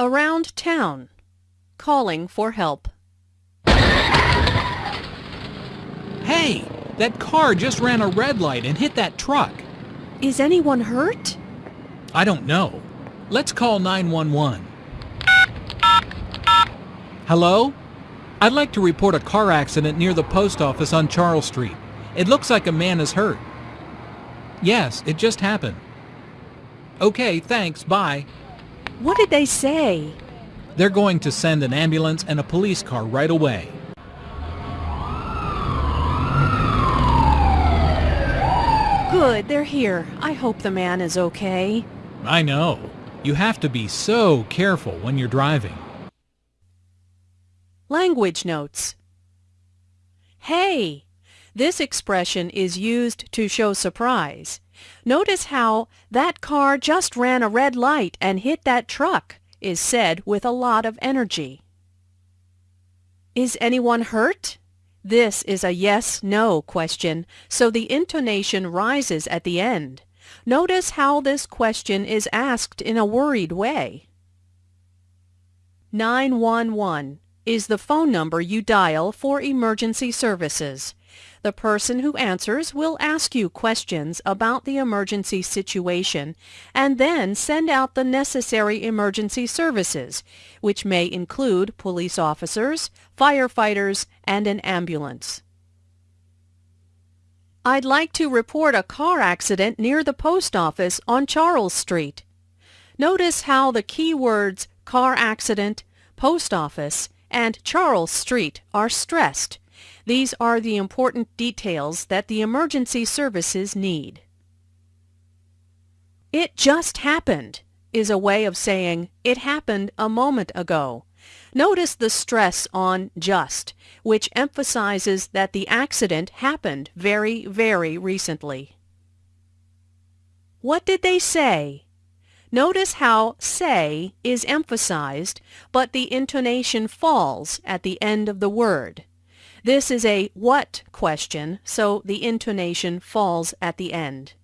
Around town. Calling for help. Hey, that car just ran a red light and hit that truck. Is anyone hurt? I don't know. Let's call 911. Hello? I'd like to report a car accident near the post office on Charles Street. It looks like a man is hurt. Yes, it just happened. Okay, thanks, bye. What did they say? They're going to send an ambulance and a police car right away. Good, they're here. I hope the man is okay. I know. You have to be so careful when you're driving. Language notes. Hey! This expression is used to show surprise. Notice how that car just ran a red light and hit that truck is said with a lot of energy. Is anyone hurt? This is a yes-no question, so the intonation rises at the end. Notice how this question is asked in a worried way. 911 is the phone number you dial for emergency services. The person who answers will ask you questions about the emergency situation and then send out the necessary emergency services, which may include police officers, firefighters, and an ambulance. I'd like to report a car accident near the post office on Charles Street. Notice how the keywords car accident, post office, and Charles Street are stressed. These are the important details that the emergency services need. It just happened is a way of saying it happened a moment ago. Notice the stress on just, which emphasizes that the accident happened very, very recently. What did they say? Notice how say is emphasized, but the intonation falls at the end of the word. This is a what question, so the intonation falls at the end.